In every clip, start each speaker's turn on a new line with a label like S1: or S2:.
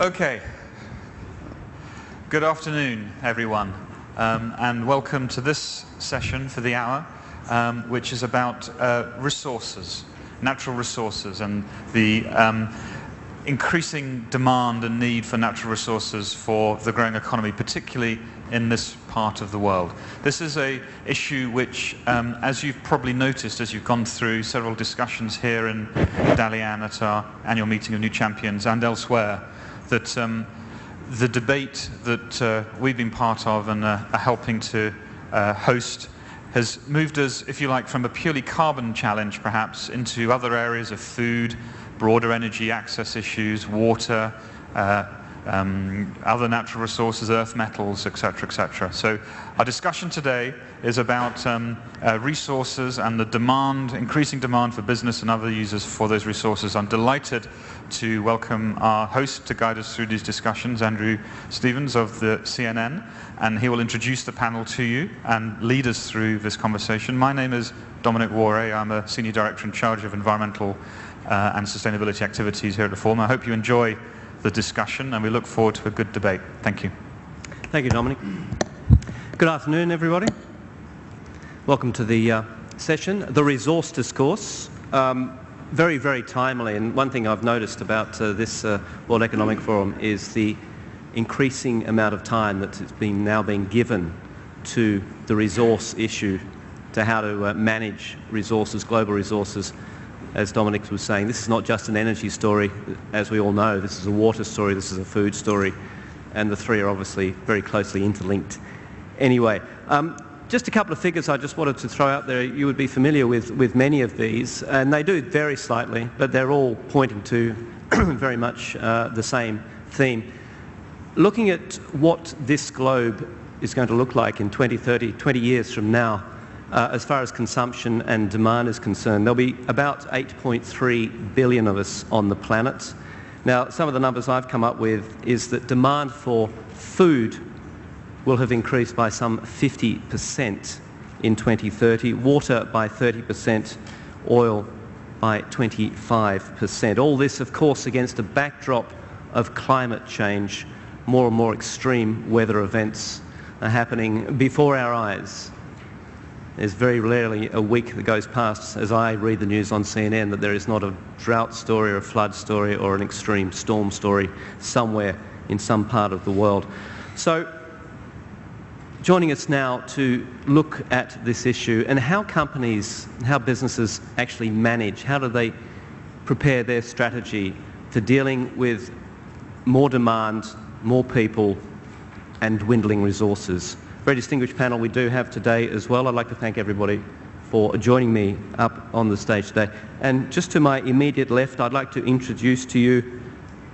S1: Okay. Good afternoon, everyone, um, and welcome to this session for the hour, um, which is about uh, resources, natural resources, and the um, increasing demand and need for natural resources for the growing economy, particularly in this part of the world. This is a issue which, um, as you've probably noticed as you've gone through several discussions here in Dalian at our annual meeting of New Champions and elsewhere, that um, the debate that uh, we've been part of and uh, are helping to uh, host has moved us, if you like, from a purely carbon challenge perhaps into other areas of food, broader energy access issues, water, uh, um, other natural resources, earth metals, etc., etc. So our discussion today is about um, uh, resources and the demand, increasing demand for business and other users for those resources. I'm delighted to welcome our host to guide us through these discussions, Andrew Stevens of the CNN, and he will introduce the panel to you and lead us through this conversation. My name is Dominic Waughray. I'm a Senior Director in charge of environmental uh, and sustainability activities here at the Forum. I hope you enjoy the discussion and we look forward to a good debate. Thank you.
S2: Thank you, Dominic. Good afternoon, everybody. Welcome to the uh, session, the resource discourse. Um, very, very timely, and one thing I've noticed about uh, this uh, World Economic Forum is the increasing amount of time that is being now being given to the resource issue, to how to uh, manage resources, global resources, as Dominic was saying, this is not just an energy story, as we all know. This is a water story, this is a food story, and the three are obviously very closely interlinked. Anyway, um, just a couple of figures I just wanted to throw out there. You would be familiar with, with many of these, and they do vary slightly, but they're all pointing to very much uh, the same theme. Looking at what this globe is going to look like in 20, 30, 20 years from now, uh, as far as consumption and demand is concerned. There'll be about 8.3 billion of us on the planet. Now, some of the numbers I've come up with is that demand for food will have increased by some 50% in 2030, water by 30%, oil by 25%. All this, of course, against a backdrop of climate change. More and more extreme weather events are happening before our eyes. There's very rarely a week that goes past as I read the news on CNN that there is not a drought story or a flood story or an extreme storm story somewhere in some part of the world. So joining us now to look at this issue and how companies, how businesses actually manage, how do they prepare their strategy for dealing with more demand, more people and dwindling resources very distinguished panel we do have today as well. I'd like to thank everybody for joining me up on the stage today. And just to my immediate left, I'd like to introduce to you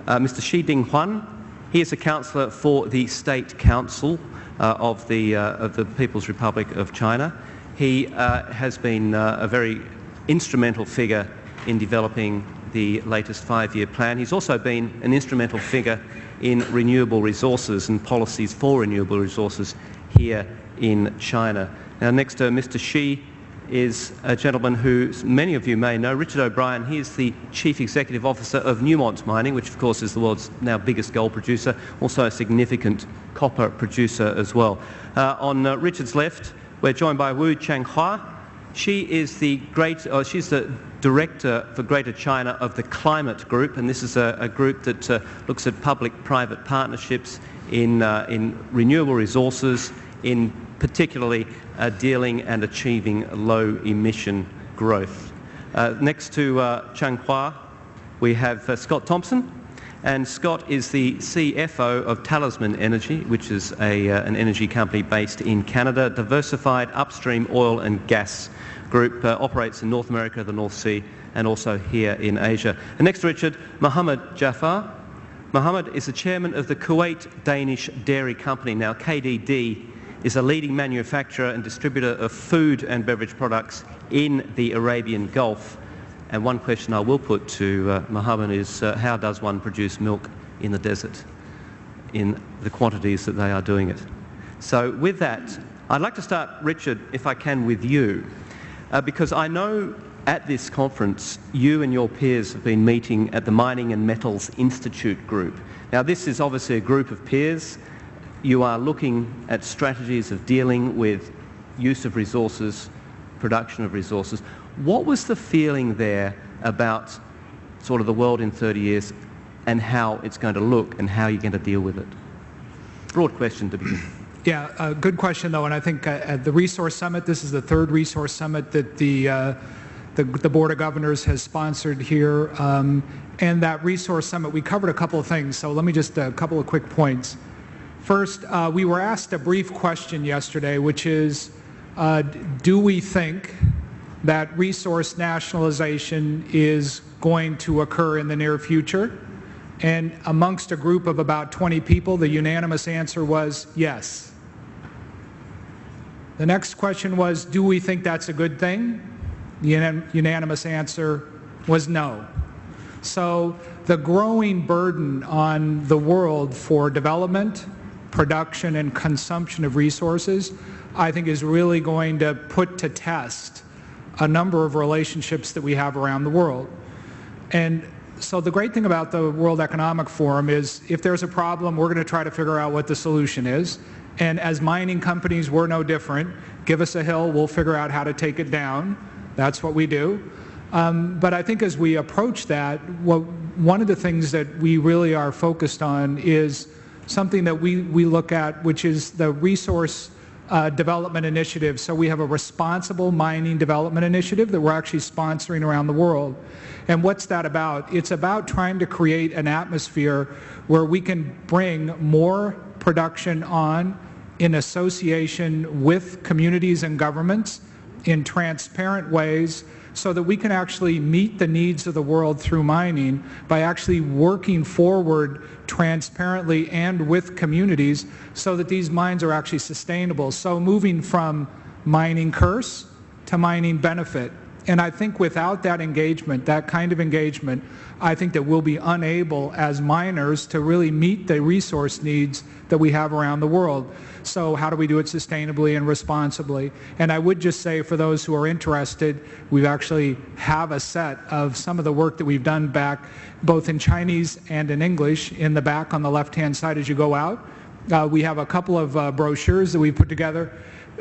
S2: uh, Mr. Shi Ding Huan. He is a councillor for the State Council uh, of, the, uh, of the People's Republic of China. He uh, has been uh, a very instrumental figure in developing the latest five-year plan. He's also been an instrumental figure in renewable resources and policies for renewable resources here in China. Now, next to Mr. Shi is a gentleman who many of you may know, Richard O'Brien. He is the Chief Executive Officer of Newmont Mining, which of course is the world's now biggest gold producer, also a significant copper producer as well. Uh, on uh, Richard's left, we're joined by Wu Changhua. She is the great, uh, she's the Director for Greater China of the Climate Group, and this is a, a group that uh, looks at public-private partnerships in, uh, in renewable resources, in particularly uh, dealing and achieving low emission growth. Uh, next to uh, Changhua, we have uh, Scott Thompson, and Scott is the CFO of Talisman Energy, which is a, uh, an energy company based in Canada, diversified upstream oil and gas group, uh, operates in North America, the North Sea, and also here in Asia. And next to Richard, Mohammed Jafar. Mohammed is the chairman of the Kuwait Danish Dairy Company. Now, KDD is a leading manufacturer and distributor of food and beverage products in the Arabian Gulf. And one question I will put to uh, Mohammed is uh, how does one produce milk in the desert in the quantities that they are doing it? So with that, I'd like to start, Richard, if I can, with you, uh, because I know at this conference, you and your peers have been meeting at the Mining and Metals Institute group. Now, this is obviously a group of peers. You are looking at strategies of dealing with use of resources, production of resources. What was the feeling there about sort of the world in 30 years and how it's going to look and how you're going to deal with it? Broad question to begin.
S3: Yeah, uh, good question though, and I think uh, at the Resource Summit, this is the third Resource Summit that the, uh, the, the, Board of Governors has sponsored here. Um, and that Resource Summit, we covered a couple of things, so let me just, a couple of quick points. First, uh, we were asked a brief question yesterday, which is, uh, do we think that resource nationalization is going to occur in the near future? And amongst a group of about 20 people, the unanimous answer was yes. The next question was, do we think that's a good thing? The unanimous answer was no. So the growing burden on the world for development, production, and consumption of resources, I think is really going to put to test a number of relationships that we have around the world. And so the great thing about the World Economic Forum is if there's a problem, we're going to try to figure out what the solution is. And as mining companies, we're no different. Give us a hill, we'll figure out how to take it down. That's what we do. Um, but I think as we approach that, what, one of the things that we really are focused on is something that we, we look at, which is the resource uh, development initiative. So we have a responsible mining development initiative that we're actually sponsoring around the world. And what's that about? It's about trying to create an atmosphere where we can bring more production on in association with communities and governments in transparent ways so that we can actually meet the needs of the world through mining by actually working forward transparently and with communities so that these mines are actually sustainable. So moving from mining curse to mining benefit and I think without that engagement, that kind of engagement, I think that we'll be unable as miners to really meet the resource needs that we have around the world. So how do we do it sustainably and responsibly? And I would just say for those who are interested, we actually have a set of some of the work that we've done back both in Chinese and in English in the back on the left-hand side as you go out. Uh, we have a couple of uh, brochures that we've put together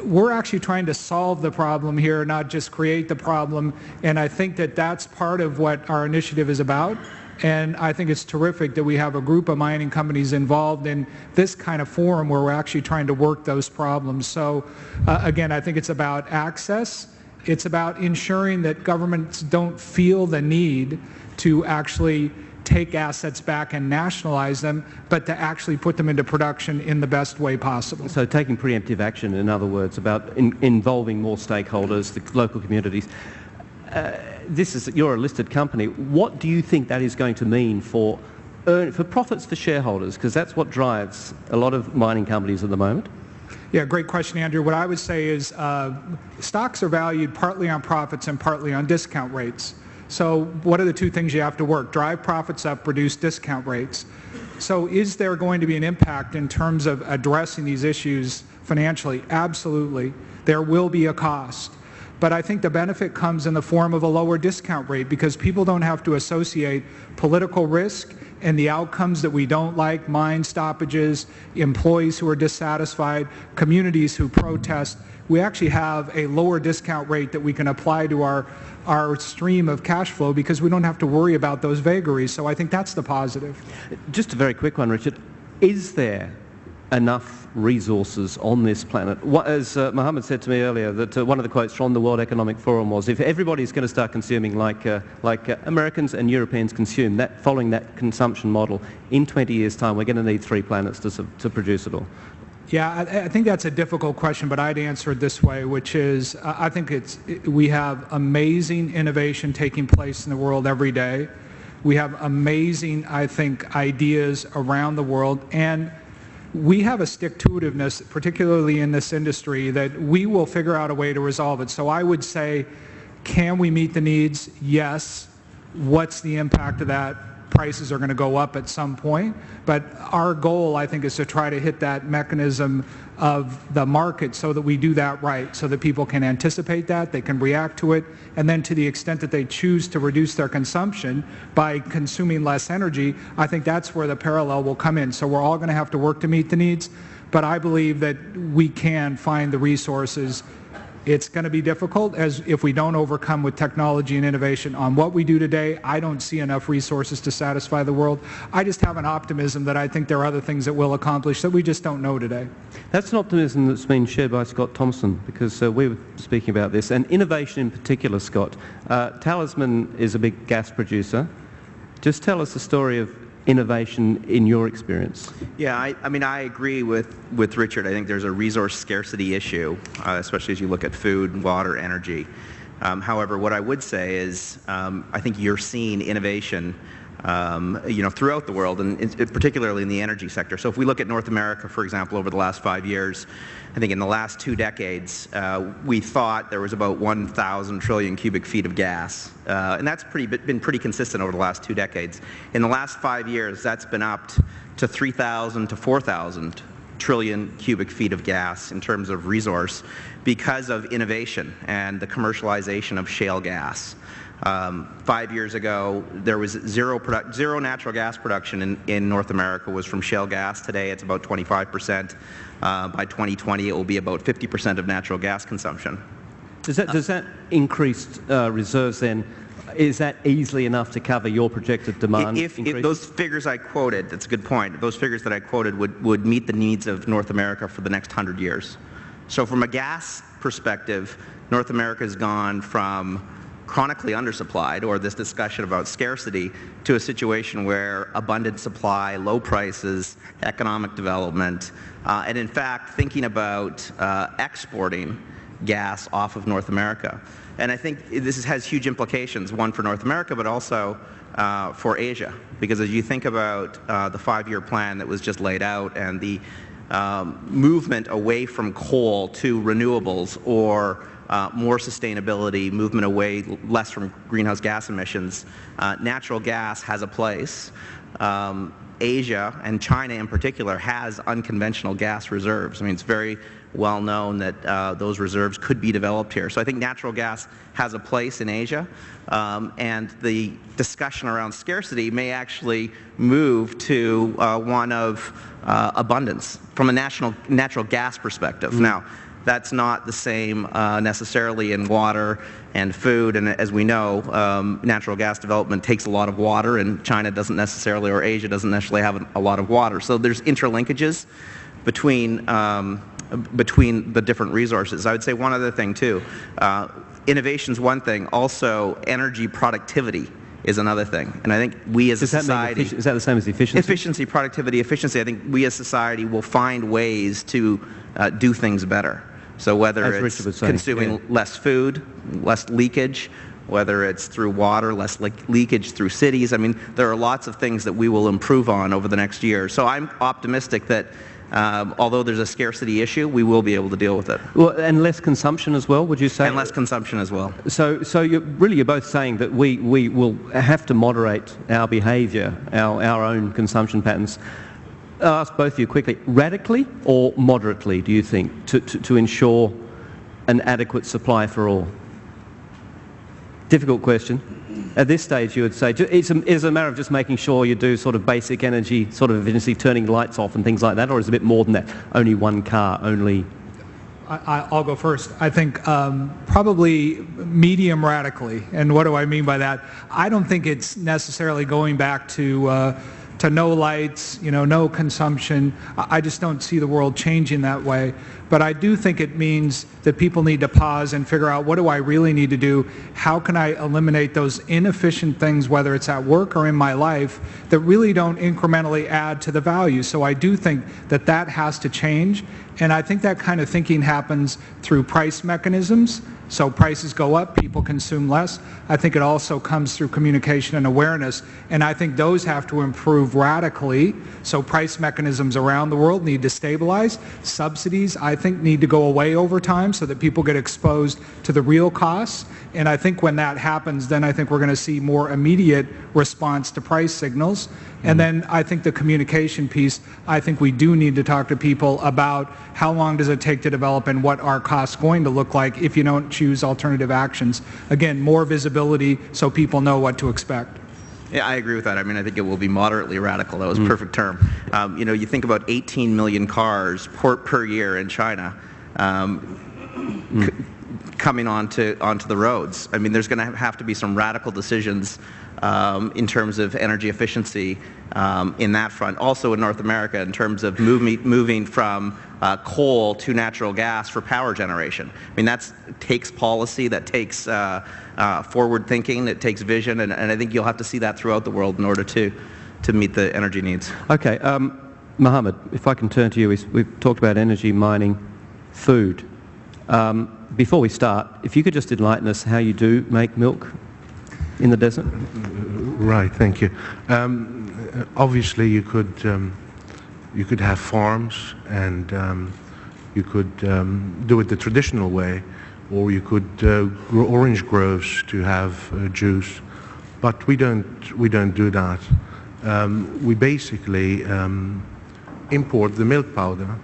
S3: we're actually trying to solve the problem here, not just create the problem. And I think that that's part of what our initiative is about. And I think it's terrific that we have a group of mining companies involved in this kind of forum where we're actually trying to work those problems. So uh, again, I think it's about access. It's about ensuring that governments don't feel the need to actually take assets back and nationalize them, but to actually put them into production in the best way possible.
S2: So taking preemptive action, in other words, about in, involving more stakeholders, the local communities. Uh, this is, you're a listed company. What do you think that is going to mean for, earn, for profits for shareholders? Because that's what drives a lot of mining companies at the moment.
S3: Yeah, great question, Andrew. What I would say is uh, stocks are valued partly on profits and partly on discount rates. So what are the two things you have to work? Drive profits up, reduce discount rates. So is there going to be an impact in terms of addressing these issues financially? Absolutely. There will be a cost. But I think the benefit comes in the form of a lower discount rate because people don't have to associate political risk and the outcomes that we don't like, mine stoppages, employees who are dissatisfied, communities who protest. We actually have a lower discount rate that we can apply to our our stream of cash flow because we don't have to worry about those vagaries. So I think that's the positive.
S2: Just a very quick one, Richard. Is there enough resources on this planet? As uh, Mohammed said to me earlier, that uh, one of the quotes from the World Economic Forum was, if everybody is going to start consuming like, uh, like uh, Americans and Europeans consume, that, following that consumption model, in 20 years' time, we're going to need three planets to, to produce it all.
S3: Yeah, I, I, think that's a difficult question, but I'd answer it this way, which is uh, I think it's we have amazing innovation taking place in the world every day. We have amazing, I think, ideas around the world, and we have a stick-to-itiveness, particularly in this industry, that we will figure out a way to resolve it. So I would say, can we meet the needs? Yes. What's the impact of that? Prices are going to go up at some point. But our goal, I think, is to try to hit that mechanism of the market so that we do that right, so that people can anticipate that, they can react to it, and then to the extent that they choose to reduce their consumption by consuming less energy, I think that's where the parallel will come in. So we're all going to have to work to meet the needs, but I believe that we can find the resources it's going to be difficult as if we don't overcome with technology and innovation on what we do today. I don't see enough resources to satisfy the world. I just have an optimism that I think there are other things that we'll accomplish that we just don't know today.
S2: That's an optimism that's been shared by Scott Thompson because uh, we were speaking about this and innovation in particular, Scott. Uh, Talisman is a big gas producer. Just tell us the story of innovation in your experience?
S4: Yeah, I, I, mean, I agree with, with Richard. I think there's a resource scarcity issue, uh, especially as you look at food, water, energy. Um, however, what I would say is um, I think you're seeing innovation um, you know, throughout the world, and particularly in the energy sector. So if we look at North America, for example, over the last five years, I think in the last two decades, uh, we thought there was about 1,000 trillion cubic feet of gas, uh, and that's pretty, been pretty consistent over the last two decades. In the last five years, that's been up to 3,000 to 4,000 trillion cubic feet of gas in terms of resource because of innovation and the commercialization of shale gas. Um, five years ago, there was zero natural gas production in, in, North America was from shale gas. Today, it's about 25 percent. Uh, by 2020, it will be about 50 percent of natural gas consumption.
S2: Does that, does that increased uh, reserves then, is that easily enough to cover your projected demand
S4: if, if, those figures I quoted, that's a good point, those figures that I quoted would, would meet the needs of North America for the next 100 years. So from a gas perspective, North America has gone from chronically undersupplied or this discussion about scarcity to a situation where abundant supply, low prices, economic development, uh, and in fact thinking about uh, exporting gas off of North America. And I think this has huge implications, one for North America, but also uh, for Asia. Because as you think about uh, the five-year plan that was just laid out and the um, movement away from coal to renewables or uh, more sustainability, movement away, less from greenhouse gas emissions. Uh, natural gas has a place. Um, Asia and China in particular has unconventional gas reserves. I mean, it's very well known that uh, those reserves could be developed here. So I think natural gas has a place in Asia, um, and the discussion around scarcity may actually move to uh, one of uh, abundance from a national, natural gas perspective. Now, that's not the same uh, necessarily in water and food. And as we know, um, natural gas development takes a lot of water, and China doesn't necessarily, or Asia doesn't necessarily have a lot of water. So there's interlinkages between um, between the different resources. I would say one other thing too. Uh, innovation is one thing. Also, energy productivity is another thing. And I think we as
S2: Does
S4: a society...
S2: is that the same as efficiency?
S4: Efficiency, productivity, efficiency. I think we as society will find ways to uh, do things better. So whether
S2: As
S4: it's consuming
S2: yeah.
S4: less food, less leakage, whether it's through water, less le leakage through cities. I mean, there are lots of things that we will improve on over the next year. So I'm optimistic that um, although there's a scarcity issue, we will be able to deal with it.
S2: Well, and less consumption as well, would you say?
S4: And less consumption as well.
S2: So, so you're, really you're both saying that we, we will have to moderate our behaviour, our, our own consumption patterns. I'll ask both of you quickly, radically or moderately, do you think, to, to, to ensure an adequate supply for all? Difficult question. At this stage, you would say it's a, it's a matter of just making sure you do sort of basic energy sort of efficiency, turning lights off and things like that, or is it a bit more than that? Only one car, only
S3: I, will go first. I think um, probably medium radically. And what do I mean by that? I don't think it's necessarily going back to uh, to no lights, you know, no consumption. I just don't see the world changing that way. But I do think it means that people need to pause and figure out what do I really need to do? How can I eliminate those inefficient things, whether it's at work or in my life, that really don't incrementally add to the value? So I do think that that has to change. And I think that kind of thinking happens through price mechanisms So prices go up, people consume less. I think it also comes through communication and awareness, and I think those have to improve radically. So price mechanisms around the world need to stabilize. Subsidies, I think, need to go away over time so that people get exposed to the real costs. And I think when that happens, then I think we're going to see more immediate response to price signals. And then I think the communication piece, I think we do need to talk to people about how long does it take to develop and what are costs going to look like if you don't choose alternative actions. Again, more visibility so people know what to expect.
S4: Yeah, I agree with that. I mean, I think it will be moderately radical. That was a perfect term. Um, you know, you think about 18 million cars per, per year in China. Um, c- coming onto onto the roads. I mean, there's going to have to be some radical decisions um, in terms of energy efficiency um, in that front. Also in North America, in terms of moving moving from uh, coal to natural gas for power generation. I mean, that takes policy, that takes uh, uh, forward thinking, it takes vision, and, and I think you'll have to see that throughout the world in order to to meet the energy needs.
S2: Okay, um, Mohammed, if I can turn to you, we- we've talked about energy, mining, food. Um, before we start, if you could just enlighten us how you do make milk in the desert.
S5: Right, thank you. Um, obviously, you could um, you could have farms, and um, you could um, do it the traditional way, or you could uh, grow orange groves to have uh, juice. But we don't we don't do that. Um, we basically um, import the milk powder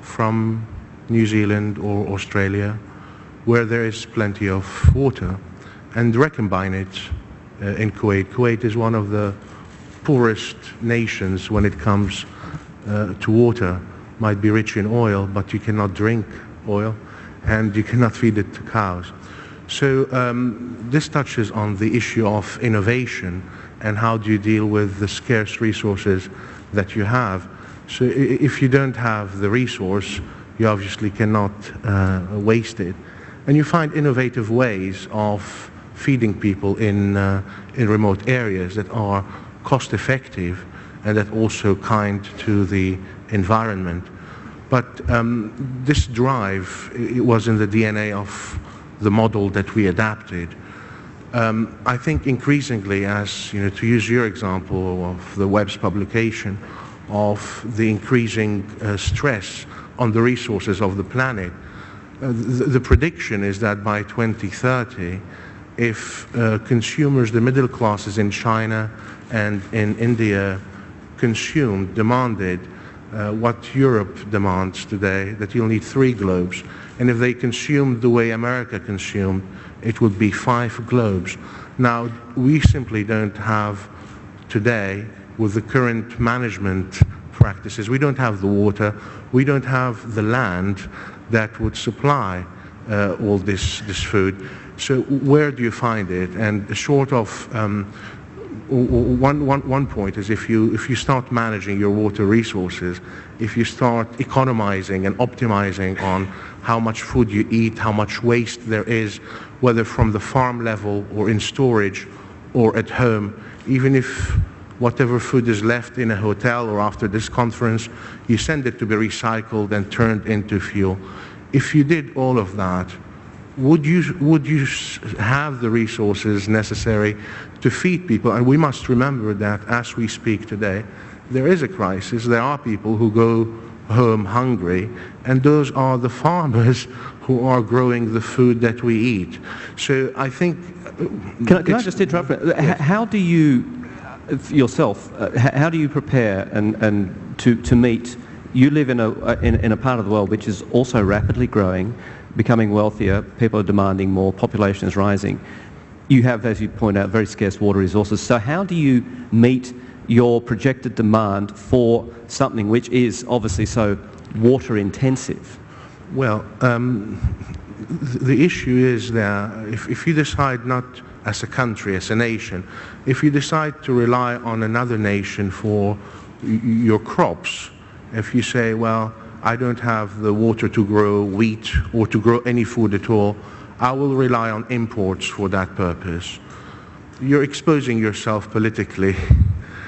S5: from New Zealand or Australia, where there is plenty of water, and recombine it uh, in Kuwait. Kuwait is one of the poorest nations when it comes uh, to water. Might be rich in oil, but you cannot drink oil, and you cannot feed it to cows. So um, this touches on the issue of innovation and how do you deal with the scarce resources that you have. So if you don't have the resource, you obviously cannot uh, waste it. And you find innovative ways of feeding people in, uh, in remote areas that are cost effective and that also kind to the environment. But um, this drive it was in the DNA of the model that we adapted. Um, I think increasingly, as you know, to use your example of the WEF's publication, of the increasing uh, stress on the resources of the planet, uh, the, the prediction is that by 2030, if uh, consumers, the middle classes in China and in India, consumed, demanded uh, what Europe demands today, that you'll need three globes. And if they consumed the way America consumed, it would be five globes. Now, we simply don't have today, with the current management practices, we don't have the water, we don't have the land that would supply uh, all this, this food. So where do you find it? And short of um, one, one, one point is if you, if you start managing your water resources, if you start economizing and optimizing on how much food you eat, how much waste there is, whether from the farm level or in storage or at home, even if whatever food is left in a hotel or after this conference, you send it to be recycled and turned into fuel. If you did all of that, would you, would you have the resources necessary to feed people? And we must remember that as we speak today, there is a crisis. There are people who go home hungry, and those are the farmers who are growing the food that we eat. So I think... uh,
S2: Can I, can I just interrupt? H- How do you, uh, yourself, uh, how do you prepare and, and to, to meet, you live in a, in, in a part of the world which is also rapidly growing, becoming wealthier, people are demanding more, population is rising. You have, as you point out, very scarce water resources. So how do you meet your projected demand for something which is obviously so water intensive?
S5: Well, um, the issue is that if, if you decide not as a country, as a nation, if you decide to rely on another nation for your crops, if you say, well, I don't have the water to grow wheat or to grow any food at all, I will rely on imports for that purpose. You're exposing yourself politically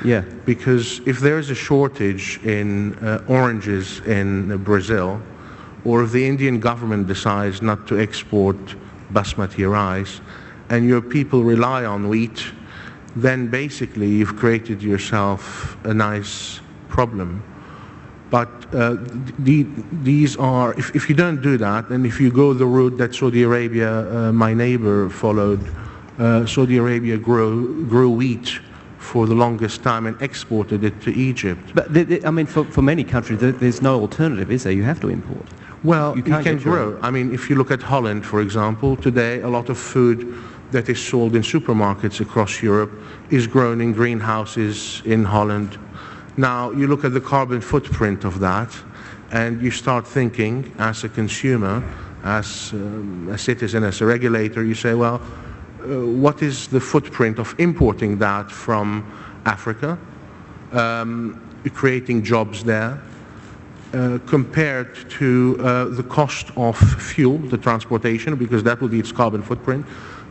S2: Yeah.
S5: because if there is a shortage in uh, oranges in Brazil, or if the Indian government decides not to export basmati rice, and your people rely on wheat, then basically you've created yourself a nice problem. But uh, the, these are, if, if, you don't do that, and if you go the route that Saudi Arabia, uh, my neighbor, followed, uh, Saudi Arabia grew, grew wheat for the longest time and exported it to Egypt.
S2: But the, the, I mean, for, for many countries, there's no alternative, is there? You have to import.
S5: Well, you, you can grow. I mean, if you look at Holland, for example, today a lot of food that is sold in supermarkets across Europe is grown in greenhouses in Holland now, you look at the carbon footprint of that, and you start thinking as a consumer, as um, a citizen, as a regulator, you say, well, uh, what is the footprint of importing that from Africa, um, creating jobs there, uh, compared to uh, the cost of fuel, the transportation, because that will be its carbon footprint,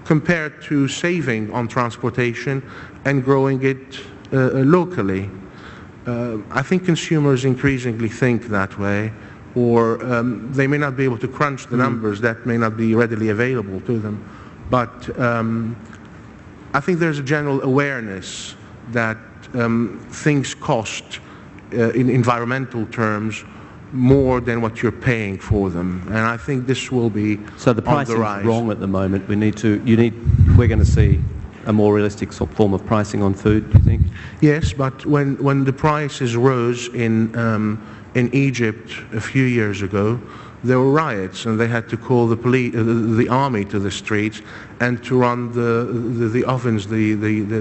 S5: compared to saving on transportation and growing it uh, locally uh, I think consumers increasingly think that way, or um, they may not be able to crunch the mm. numbers that may not be readily available to them. But um, I think there's a general awareness that um, things cost uh, in environmental terms more than what you're paying for them, and I think this will be
S2: so the price is wrong at the moment. We need to. You need. We're going to see a more realistic form of pricing on food, do you think?
S5: Yes, but when, when the prices rose in, um, in Egypt a few years ago, there were riots and they had to call the, police, uh, the, the, army to the streets and to run the, the, the ovens the, the, the,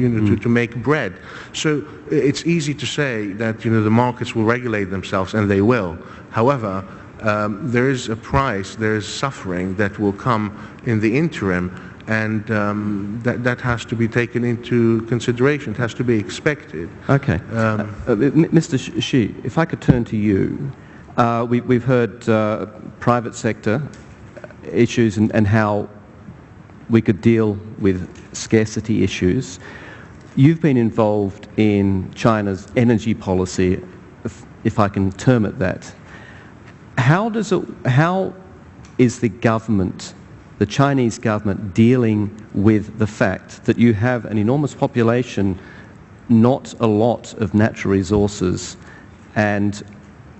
S5: you know, mm. to, to make bread. So it's easy to say that you know, the markets will regulate themselves and they will. However, um, there is a price, there is suffering that will come in the interim and um, that, that has to be taken into consideration. It has to be expected.
S2: Okay. Um, uh, uh, Mr. Shi, if I could turn to you. Uh, we, have heard uh, private sector issues and, and, how we could deal with scarcity issues. You've been involved in China's energy policy, if, if I can term it that. How does it, how is the government the Chinese government dealing with the fact that you have an enormous population, not a lot of natural resources, and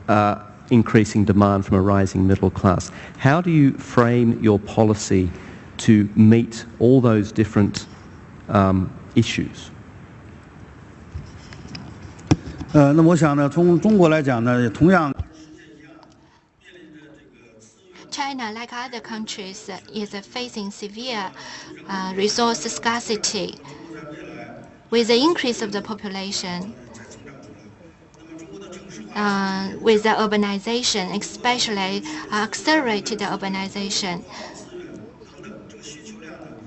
S2: uh, increasing demand from a rising middle class. How do you frame your policy to meet all those different um, issues?
S6: 呃，那我想呢，从中国来讲呢，同样
S7: China, like other countries, is facing severe uh, resource scarcity. With the increase of the population, uh, with the urbanization, especially uh, accelerated urbanization,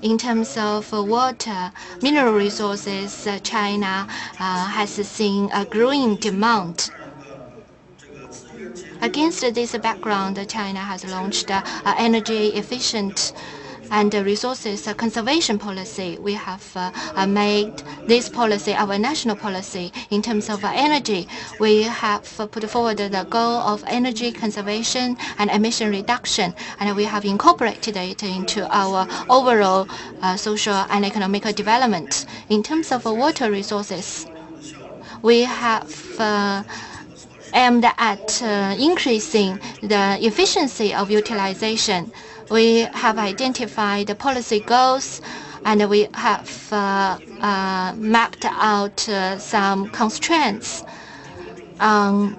S7: in terms of water, mineral resources, uh, China uh, has seen a growing demand Against this background, China has launched uh, energy efficient and resources conservation policy. We have uh, made this policy our national policy in terms of energy. We have put forward the goal of energy conservation and emission reduction, and we have incorporated it into our overall uh, social and economic development. In terms of water resources, we have uh, aimed at uh, increasing the efficiency of utilization. We have identified the policy goals and we have uh, uh, mapped out uh, some constraints on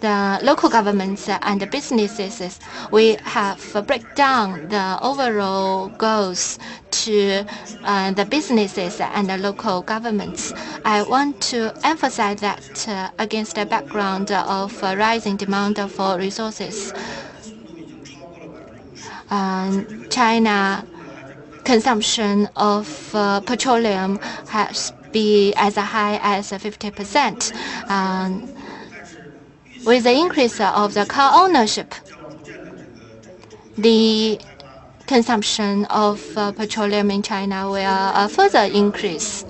S7: the local governments and the businesses, we have break down the overall goals to uh, the businesses and the local governments. I want to emphasize that uh, against the background of uh, rising demand for resources. Um, China consumption of uh, petroleum has been as high as 50 percent. Um, with the increase of the car ownership, the consumption of uh, petroleum in China will uh, further increase.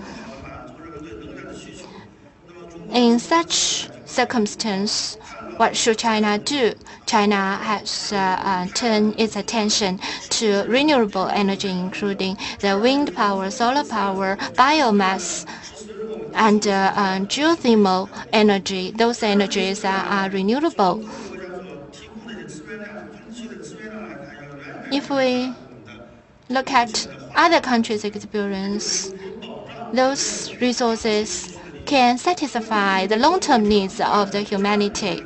S7: In such circumstance, what should China do? China has uh, uh turned its attention to renewable energy, including the wind power, solar power, biomass, and uh, uh, geothermal energy. Those energies are, are renewable. If we look at other countries' experience, those resources can satisfy the long-term needs of the humanity.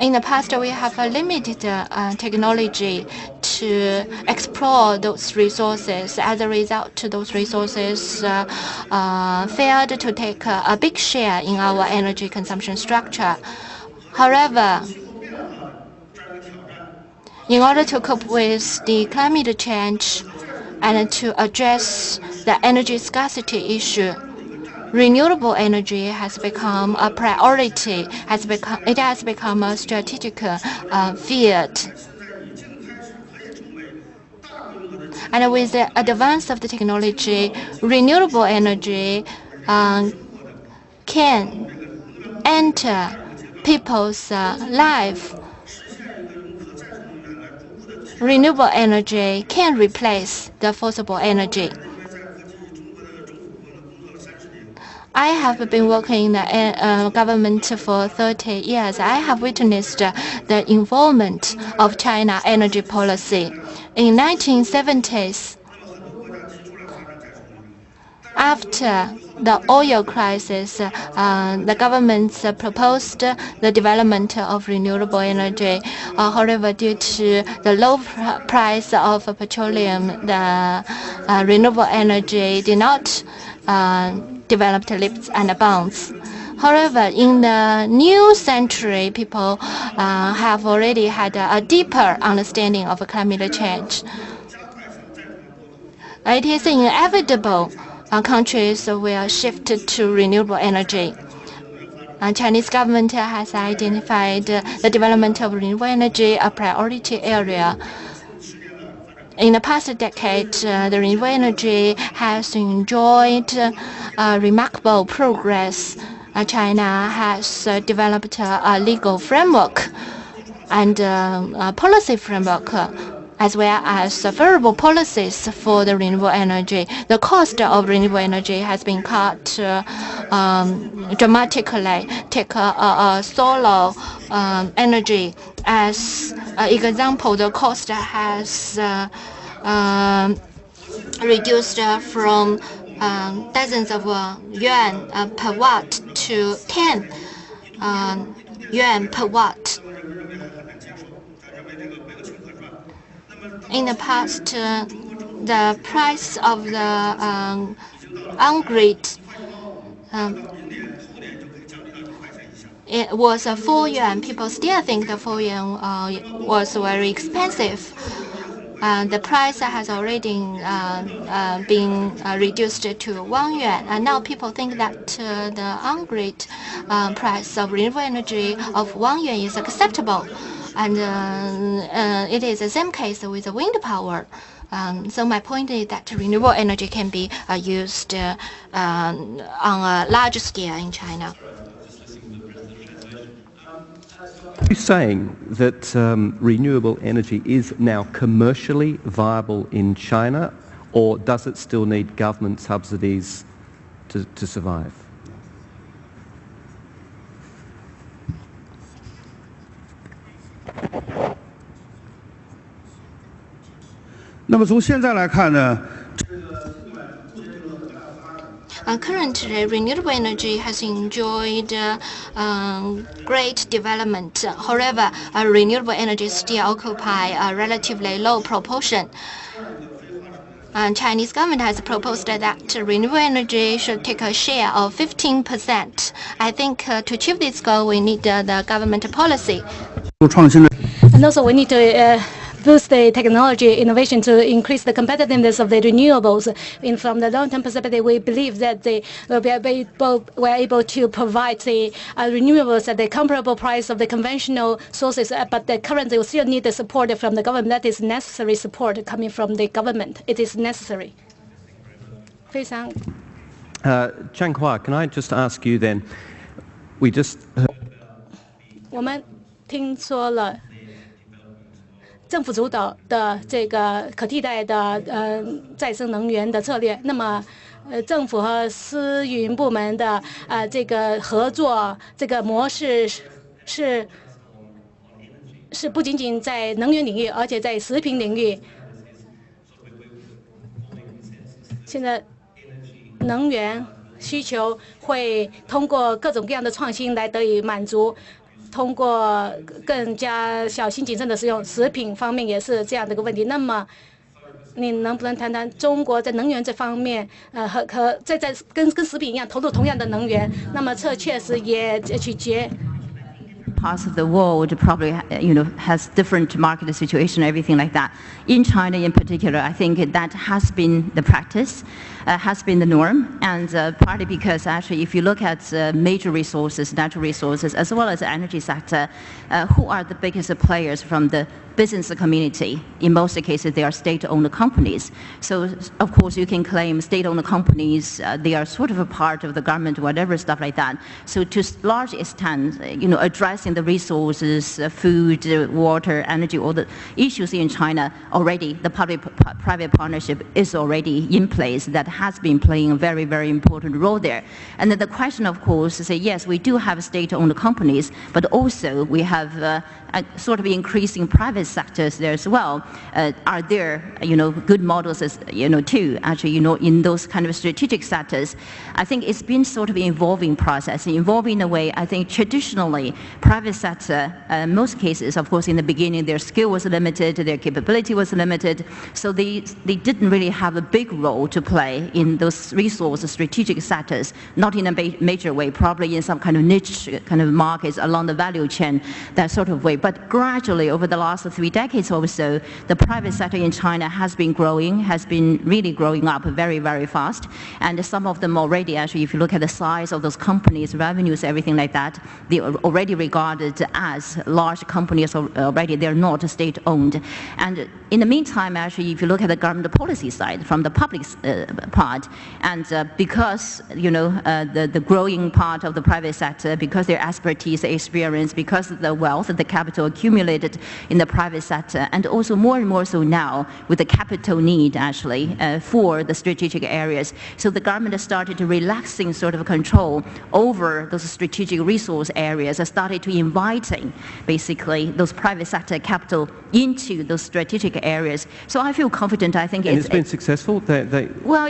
S7: In the past, we have a limited uh, technology to explore those resources. As a result, those resources uh, uh, failed to take a, a big share in our energy consumption structure. However, in order to cope with the climate change and to address the energy scarcity issue, renewable energy has become a priority, has become, it has become a strategic uh, field. And with the advance of the technology, renewable energy um, can enter people's uh, life. Renewable energy can replace the fossil energy. I have been working in the uh, government for 30 years. I have witnessed the involvement of China energy policy. In 1970s, after the oil crisis, uh, the government proposed the development of renewable energy. Uh, however, due to the low pr price of petroleum, the uh, renewable energy did not uh, developed leaps and bounds. However, in the new century, people uh, have already had a, a, deeper understanding of climate change. It is inevitable uh, countries will shift to renewable energy. Uh, Chinese government has identified the development of renewable energy a priority area. In the past decade, uh, the renewable energy has enjoyed uh, remarkable progress. Uh, China has developed a legal framework and a policy framework as well as favorable policies for the renewable energy. The cost of renewable energy has been cut uh, um, dramatically. Take a solar um, energy as an example. The cost has uh, um, reduced from um, dozens of uh, yuan uh, per watt to 10 um, yuan per watt. In the past, uh, the price of the um, on-grid um, it was a 4 yuan. People still think the 4 yuan uh, was very expensive. Uh, the price has already uh, uh, been uh, reduced to 1 yuan. And now people think that uh, the on-grid price of renewable energy of 1 yuan is acceptable. And uh, uh, it is the same case with the wind power. Um, so my point is that renewable energy can be uh, used uh, um, on a large scale in China.
S2: Are you saying that um, renewable energy is now commercially viable in China, or does it still need government subsidies to, to survive?
S6: 那么从现在来看呢？
S7: Uh, currently, renewable energy has enjoyed uh, um, great development. However, uh, renewable energy still occupy a relatively low proportion. And Chinese government has proposed that renewable energy should take a share of 15%. I think uh, to achieve this goal, we need uh, the government policy.
S8: And also, we need to uh, boost the technology innovation to increase the competitiveness of the renewables. And from the long-term perspective, we believe that they will be able, we're able to provide the uh, renewables at the comparable price of the conventional sources, uh, but currently we still need the support from the government. That is necessary support coming from the government. It is necessary. 非常。
S2: Uh, Zhang Hua, can I just ask you then? We just.
S8: 我们听说了 政府主导的这个可替代的呃再生能源的策略。那么，呃，政府和私营部门的呃这个合作这个模式是是不仅仅在能源领域，而且在食品领域。现在能源需求会通过各种各样的创新来得以满足。通过更加小心谨慎的使用，食品方面也是这样的一个问题。那么，你能不能谈谈中国在能源这方面，呃，和和在在跟跟食品一样投入同样的能源？那么这确实也取决。
S9: parts of the world probably you know has different market situation everything like that in china in particular i think that has been the practice has been the norm and uh, partly because actually if you look at uh, major resources natural resources as well as the energy sector uh, who are the biggest players from the business community. In most cases, they are state-owned companies. So, of course, you can claim state-owned companies, uh, they are sort of a part of the government, whatever, stuff like that. So to large extent, you know, addressing the resources, uh, food, uh, water, energy, all the issues in China already, the public-private partnership is already in place that has been playing a very, very important role there. And then the question, of course, is, yes, we do have state-owned companies, but also we have uh, sort of increasing private sectors there as well. Uh, are there, you know, good models, as, you know, too, actually, you know, in those kind of strategic sectors? I think it's been sort of an evolving process, evolving in a way, I think traditionally, private sector, uh, most cases, of course, in the beginning, their skill was limited, their capability was limited, so they, they didn't really have a big role to play in those resource strategic sectors, not in a major way, probably in some kind of niche kind of markets along the value chain, that sort of way. But gradually, over the last three decades or so, the private sector in China has been growing, has been really growing up very, very fast. And some of them already, actually, if you look at the size of those companies, revenues, everything like that, they are already regarded as large companies already. They're not state-owned. And in the meantime, actually, if you look at the government policy side, from the public uh, part, and uh, because, you know, uh, the, the growing part of the private sector, because their expertise, experience, because of the wealth, the capital, capital accumulated in the private sector, and also more and more so now with the capital need actually uh, for the strategic areas. So the government has started to relaxing sort of control over those strategic resource areas, has started to inviting basically those private sector capital into those strategic areas. So I feel confident. I think
S2: and
S9: it's,
S2: it's been successful. They, they
S9: well,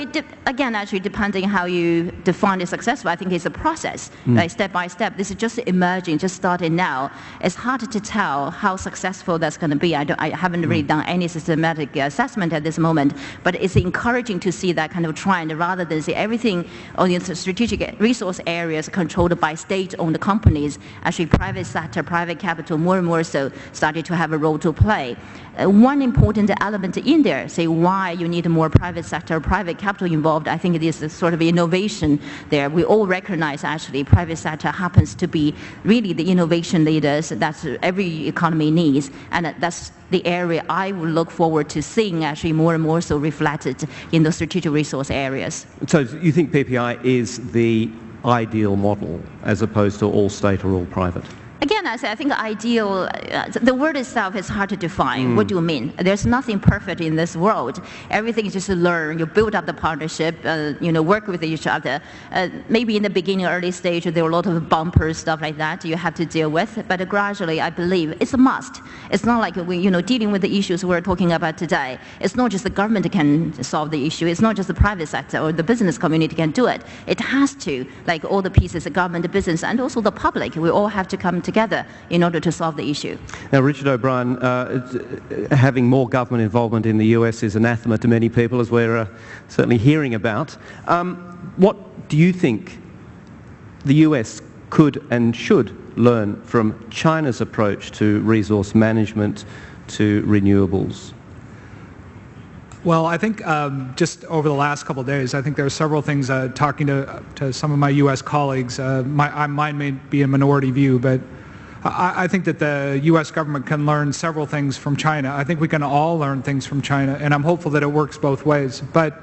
S9: again, actually, depending how you define it successful, I think it's a process, mm. like step by step. This is just emerging, just starting now. It's hard to tell how successful that's going to be. I, I haven't really mm. done any systematic assessment at this moment, but it's encouraging to see that kind of trend rather than see everything on the strategic resource areas controlled by state-owned companies. Actually, private sector, private capital, more and more so started to have a role to play. Uh, one important element in there, say why you need more private sector, private capital involved, I think it is a sort of innovation there. We all recognize actually private sector happens to be really the innovation leaders that every economy needs, and that's the area I would look forward to seeing actually more and more so reflected in the strategic resource areas.
S2: So you think PPI is the ideal model as opposed to all state or all private?
S9: Again, I, say, I think ideal, uh, the word itself is hard to define. Mm. What do you mean? There's nothing perfect in this world. Everything is just learn. You build up the partnership, uh, you know, work with each other. Uh, maybe in the beginning, early stage, there are a lot of bumpers, stuff like that you have to deal with. But gradually, I believe it's a must. It's not like we, you know, dealing with the issues we're talking about today. It's not just the government can solve the issue. It's not just the private sector or the business community can do it. It has to, like all the pieces, the government, the business, and also the public. We all have to come together together in order to solve the issue.
S2: Now, Richard O'Brien, uh, having more government involvement in the US is anathema to many people, as we're uh, certainly hearing about. Um, what do you think the US could and should learn from China's approach to resource management, to renewables?
S3: Well, I think um, just over the last couple of days, I think there are several things. Uh, talking to to some of my U.S. colleagues, uh, my, mine may be a minority view, but I, I, think that the U.S. government can learn several things from China. I think we can all learn things from China, and I'm hopeful that it works both ways. But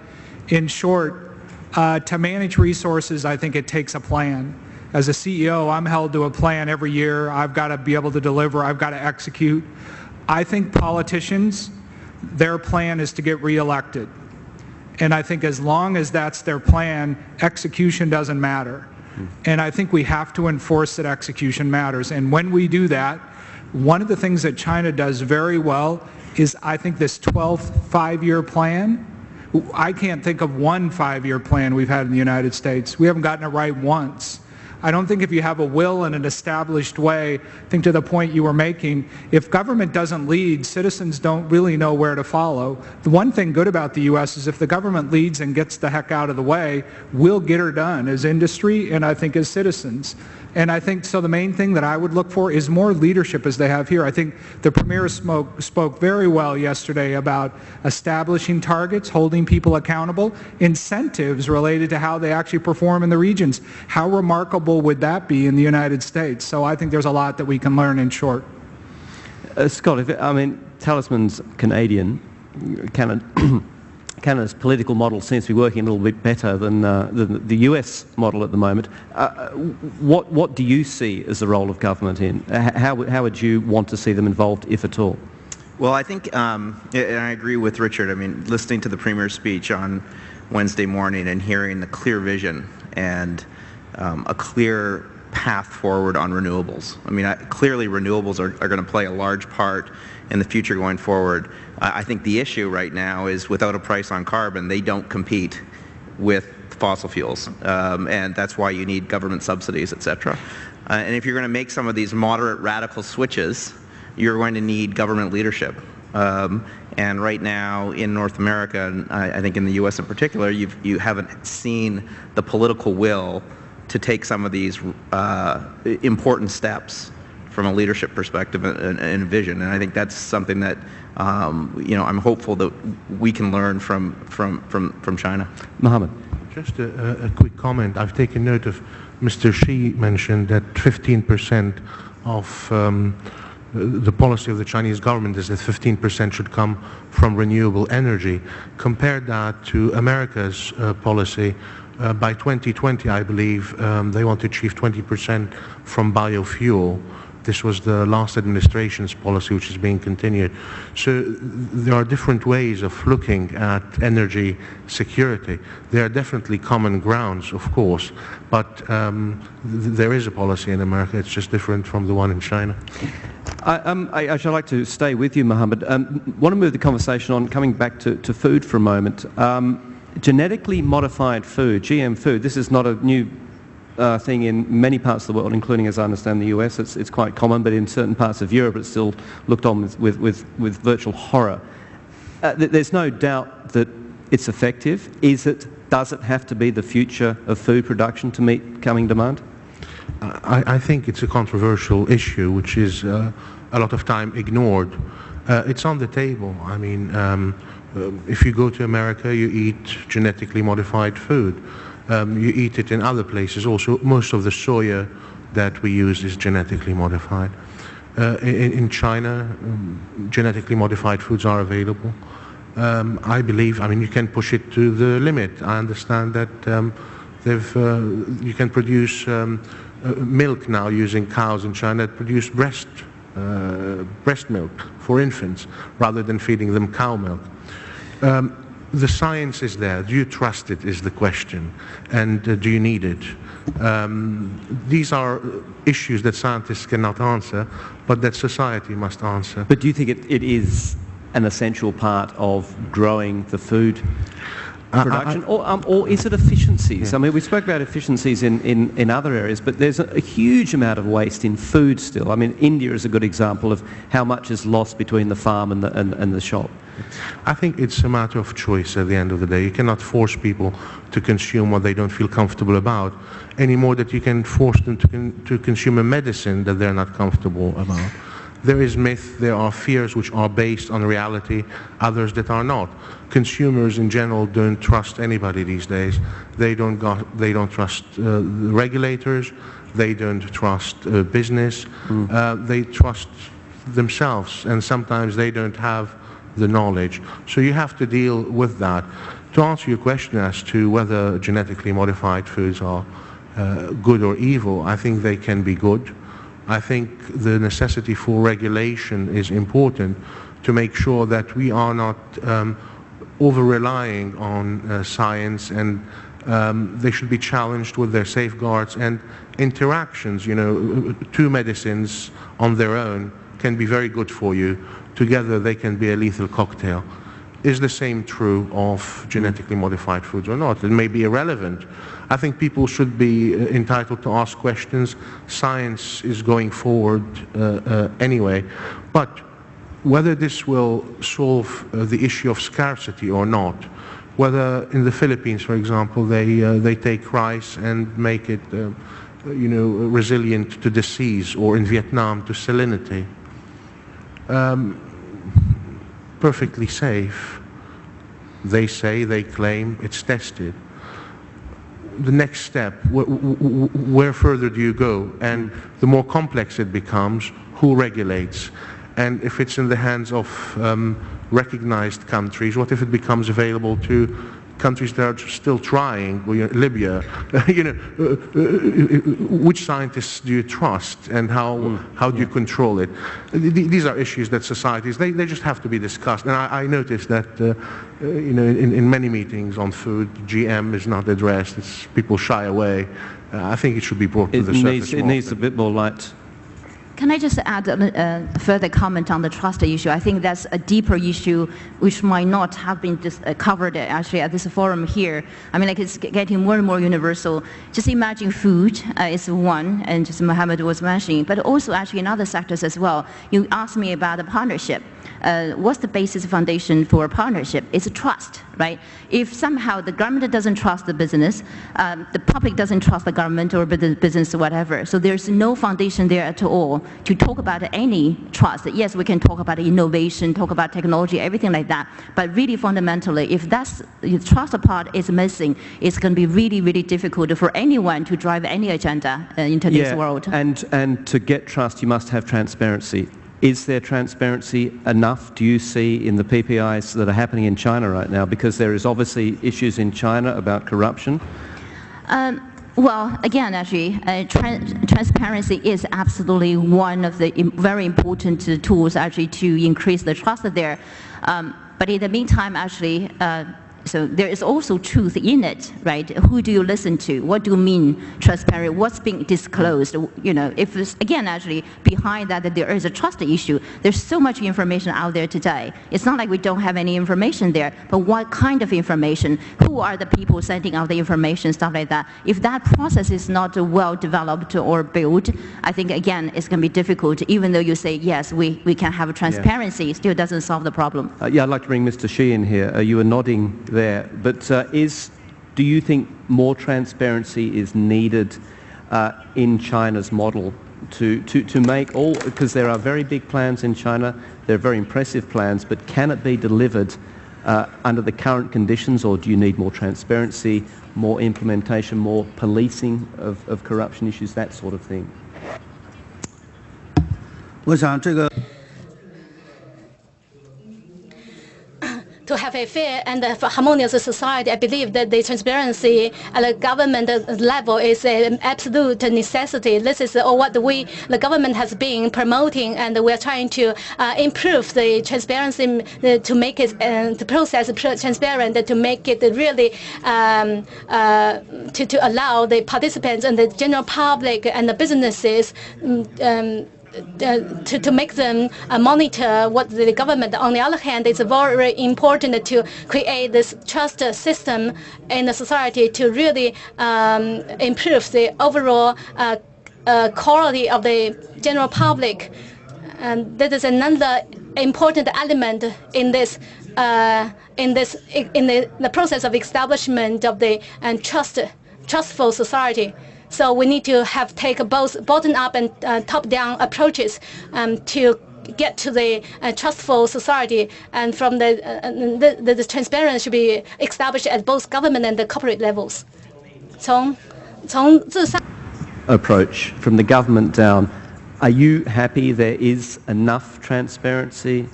S3: in short, uh, to manage resources, I think it takes a plan. As a CEO, I'm held to a plan every year. I've got to be able to deliver. I've got to execute. I think politicians, their plan is to get reelected. And I think as long as that's their plan, execution doesn't matter. And I think we have to enforce that execution matters. And when we do that, one of the things that China does very well is I think this 12th five-year plan, I can't think of one five-year plan we've had in the United States. We haven't gotten it right once. I don't think if you have a will in an established way, I think to the point you were making, if government doesn't lead, citizens don't really know where to follow. The one thing good about the U.S. is if the government leads and gets the heck out of the way, we'll get her done as industry and I think as citizens. And I think, so the main thing that I would look for is more leadership as they have here. I think the Premier spoke, spoke very well yesterday about establishing targets, holding people accountable, incentives related to how they actually perform in the regions. How remarkable would that be in the United States? So I think there's a lot that we can learn in short.
S2: Uh, Scott, if, I mean, Talisman's Canadian, Canada, Canada's political model seems to be working a little bit better than, uh, than the US model at the moment. Uh, what, what do you see as the role of government in? How, how would you want to see them involved, if at all?
S4: Well, I think, um, and I agree with Richard, I mean, listening to the Premier's speech on Wednesday morning and hearing the clear vision and um, a clear path forward on renewables. I mean, I, clearly renewables are, are going to play a large part in the future going forward. I think the issue right now is without a price on carbon, they don't compete with fossil fuels, um, and that's why you need government subsidies, et cetera. Uh, and if you're going to make some of these moderate radical switches, you're going to need government leadership. Um, and right now in North America, and I, I think in the U.S. in particular, you've, you haven't seen the political will to take some of these uh, important steps from a leadership perspective and, and, vision. And I think that's something that um, you know I'm hopeful that we can learn from from from from China.
S2: Mohammed.
S5: Just a, a quick comment. I've taken note of Mr. Shi mentioned that 15% of um, the policy of the Chinese government is that 15% should come from renewable energy. Compare that to America's uh, policy. Uh, by 2020, I believe, um, they want to achieve 20% from biofuel. This was the last administration's policy, which is being continued. So there are different ways of looking at energy security. There are definitely common grounds, of course, but um, th there is a policy in America. It's just different from the one in China.
S2: I, um, I, I should like to stay with you, Mohammed. Um, want to move the conversation on, coming back to, to food for a moment. Um, genetically modified food, GM food, this is not a new uh, thing in many parts of the world, including, as I understand, the US. It's, it's quite common, but in certain parts of Europe it's still looked on with, with, with, with virtual horror. Uh, th there's no doubt that it's effective. Is it, does it have to be the future of food production to meet coming demand?
S5: I, I think it's a controversial issue, which is uh, a lot of time ignored. Uh, it's on the table. I mean, um, uh, if you go to America, you eat genetically modified food. Um, you eat it in other places. Also, most of the soya that we use is genetically modified. Uh, in, in, China, um, genetically modified foods are available. Um, I believe, I mean, you can push it to the limit. I understand that um, they've, uh, you can produce um, uh, milk now using cows in China that produce breast, uh, breast milk for infants rather than feeding them cow milk. Um, the science is there. Do you trust it is the question. And uh, do you need it? Um, these are issues that scientists cannot answer, but that society must answer.
S2: But do you think it, it is an essential part of growing the food production, I, I, or, um, or, is it efficiencies? Yeah. I mean, we spoke about efficiencies in, in, in other areas, but there's a, a, huge amount of waste in food still. I mean, India is a good example of how much is lost between the farm and the, and, and the shop.
S5: I think it's a matter of choice at the end of the day. You cannot force people to consume what they don't feel comfortable about any more that you can force them to, con to consume a medicine that they're not comfortable about. There is myth, there are fears which are based on reality, others that are not. Consumers in general don't trust anybody these days. They don't, got, they don't trust uh, regulators, they don't trust uh, business, mm. uh, they trust themselves and sometimes they don't have the knowledge. So you have to deal with that. To answer your question as to whether genetically modified foods are uh, good or evil, I think they can be good. I think the necessity for regulation is important to make sure that we are not um, over-relying on uh, science and um, they should be challenged with their safeguards and interactions. You know, two medicines on their own can be very good for you. Together they can be a lethal cocktail. Is the same true of genetically modified foods or not? It may be irrelevant. I think people should be uh, entitled to ask questions. Science is going forward uh, uh, anyway. But whether this will solve uh, the issue of scarcity or not, whether in the Philippines, for example, they, uh, they take rice and make it, uh, you know, resilient to disease, or in Vietnam to salinity. Um, perfectly safe. They say, they claim, it's tested. The next step, wh wh where further do you go? And the more complex it becomes, who regulates? And if it's in the hands of um, recognized countries, what if it becomes available to countries that are still trying, Libya, you know, uh, uh, which scientists do you trust and how, mm, how do yeah. you control it? These are issues that societies, they, they just have to be discussed. And I, I noticed that, uh, uh, you know, in, in many meetings on food, GM is not addressed. It's, people shy away. Uh, I think it should be brought
S2: it
S5: to the
S2: needs,
S5: surface
S2: It needs a bit more light
S9: can I just add a, a, further comment on the trust issue? I think that's a deeper issue which might not have been just, uh, covered actually at this forum here. I mean, like it's getting more and more universal. Just imagine food uh, is one, and just Mohammed was mentioning, but also actually in other sectors as well. You asked me about a partnership uh, what's the basis foundation for a partnership? It's trust, right? If somehow the government doesn't trust the business, um, the public doesn't trust the government or the business or whatever, so there's no foundation there at all to talk about any trust. Yes, we can talk about innovation, talk about technology, everything like that, but really fundamentally, if that's the trust part is missing, it's going to be really, really difficult for anyone to drive any agenda uh, in today's
S2: yeah,
S9: world.
S2: And, and to get trust, you must have transparency. Is there transparency enough, do you see, in the PPIs that are happening in China right now? Because there is obviously issues in China about corruption.
S9: Um, well, again, actually, uh, tra transparency is absolutely one of the very important tools actually to increase the trust there. Um, but in the meantime, actually, uh, so there is also truth in it, right? Who do you listen to? What do you mean transparent? What's being disclosed? You know, if it's, again, actually, behind that, that there is a trust issue. There's so much information out there today. It's not like we don't have any information there, but what kind of information? Who are the people sending out the information, stuff like that? If that process is not well developed or built, I think, again, it's going to be difficult, even though you say, yes, we, we can have transparency, yeah. still doesn't solve the problem.
S2: Uh, yeah, I'd like to bring Mr. Shi in here. Uh, you were nodding there. But uh, is, do you think more transparency is needed uh, in China's model to, to, to make all, because there are very big plans in China, they're very impressive plans, but can it be delivered uh, under the current conditions or do you need more transparency, more implementation, more policing of, of corruption issues, that sort of thing?
S6: 我想这个
S8: To have a fair and harmonious society, I believe that the transparency at the government level is an absolute necessity. This is what we, the government has been promoting, and we're trying to uh, improve the transparency uh, to make it uh, the process transparent, to make it really um, uh, to, to allow the participants and the general public and the businesses um, um to, to make them uh, monitor what the government. On the other hand, it's very important to create this trust system in the society to really um, improve the overall uh, uh, quality of the general public. And that is another important element in this uh, in this in the, the process of establishment of the and trust trustful society. So we need to have take both bottom-up and uh, top-down approaches um, to get to the uh, trustful society, and from the, uh, the, the, the transparency should be established at both government and the corporate levels. 从从自上
S2: approach from the government down. Are you happy there is enough transparency,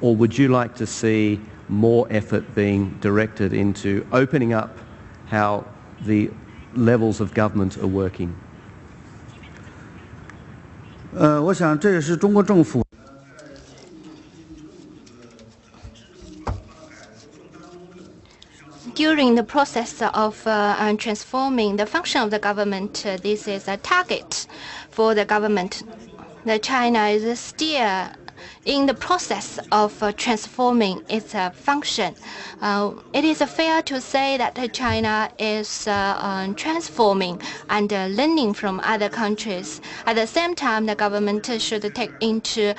S2: or would you like to see more effort being directed into opening up how the levels of government are working?
S6: 呃，我想这也是中国政府。
S7: During the process of uh, transforming the function of the government, uh, this is a target for the government. The China is still in the process of uh, transforming its uh, function. Uh, it is fair to say that China is um, transforming and learning from other countries. At the same time, the government should take into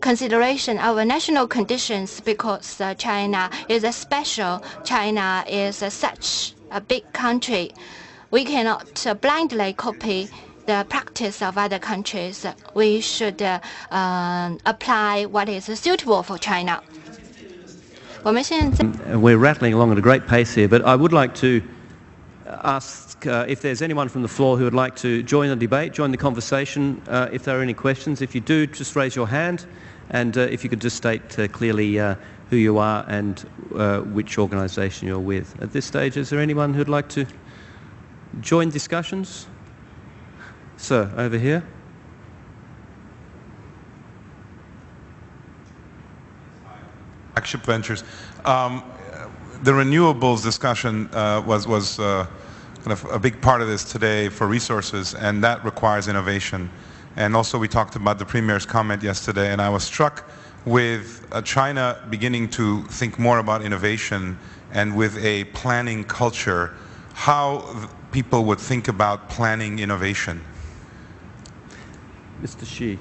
S7: consideration our national conditions because China is a special. China is such a big country. We cannot blindly copy the practice of other countries. We should uh, uh, apply what is suitable for China.
S2: We're rattling along at a great pace here, but I would like to ask uh, if there's anyone from the floor who would like to join the debate, join the conversation. Uh, if there are any questions, if you do, just raise your hand, and uh, if you could just state uh, clearly who you are and which organisation you're with. At this stage, is there anyone who'd like to join discussions? Sir, over here.
S10: Flagship Ventures. Um, the renewables discussion uh, was, was uh, kind of a big part of this today for resources, and that requires innovation. And also we talked about the Premier's comment yesterday, and I was struck with uh, China beginning to think more about innovation and with a planning culture, how people would think about planning innovation.
S2: Mr. Xi,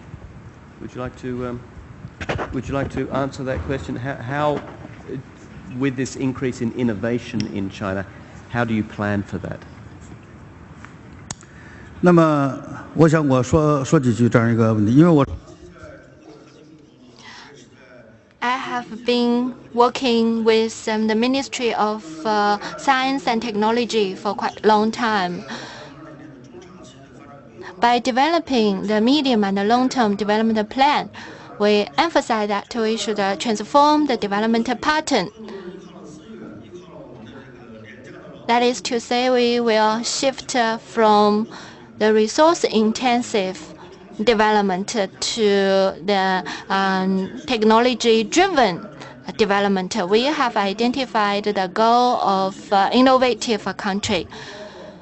S2: would you like to um, would you like to answer that question? How, how, with this increase in innovation in China, how do you plan for that?
S6: 那么，我想我说说几句这样一个问题，因为我。
S7: I have been working with um, the Ministry of uh, Science and Technology for quite a long time. By developing the medium and the long-term development plan, we emphasize that we should uh, transform the development pattern. That is to say, we will shift uh, from the resource-intensive development to the um, technology-driven development. We have identified the goal of uh, innovative country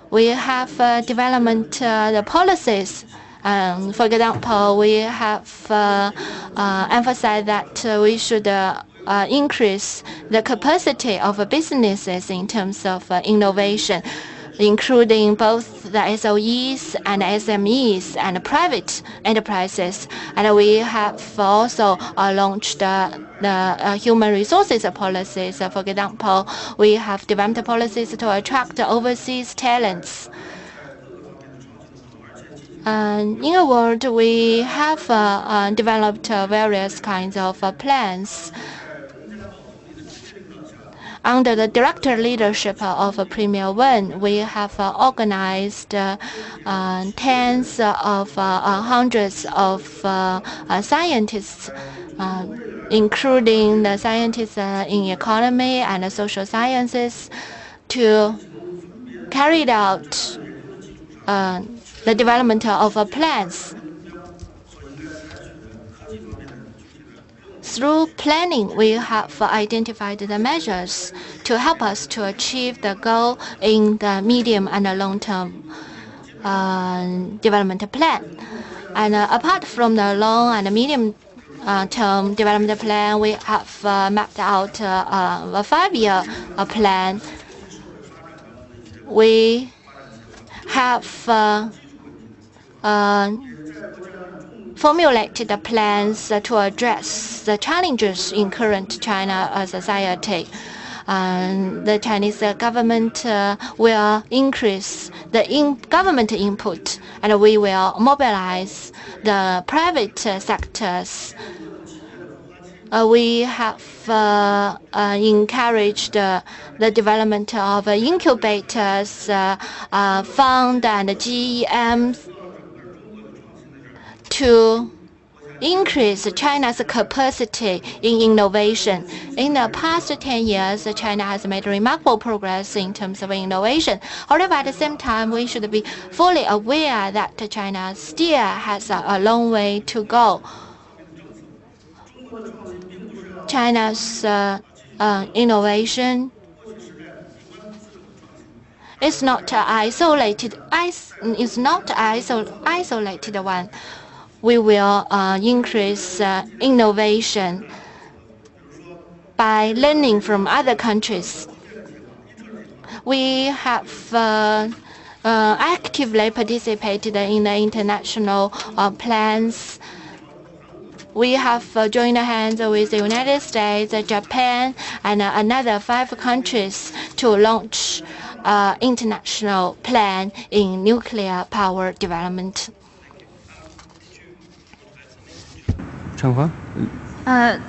S7: we have uh, development uh, the policies. Um, for example, we have uh, uh emphasized that uh, we should uh, increase the capacity of businesses in terms of innovation including both the SOEs and SMEs and private enterprises. And we have also launched the uh, human resources policies. for example, we have developed policies to attract overseas talents. in a word, we have uh, uh, developed various kinds of plans under the director leadership of Premier Wen, we have uh, organized uh, uh, tens of uh, uh, hundreds of uh, scientists, including the scientists in economy and social sciences, to carry out the development of plans Through planning, we have identified the measures to help us to achieve the goal in the medium and long-term uh, development plan. And uh, apart from the long and medium uh, term development plan, we have uh, mapped out uh, uh, a five-year plan. We have formulated the plans to address the challenges in current China society. the Chinese government uh, will increase the in government input, and we will mobilize the private sectors. Uh, we have uh, uh, encouraged the development of incubators, fund, and GEMs to increase China's capacity in innovation. In the past 10 years, China has made remarkable progress in terms of innovation. However, at the same time, we should be fully aware that China still has a long way to go. China's uh, uh, innovation is not isolated. Is not isolated one we will uh, increase uh, innovation by learning from other countries. We have uh, actively participated in the international plans. We have joined hands with the United States, Japan, and another five countries to launch international plan in nuclear power development.
S2: Changhua?
S9: Uh,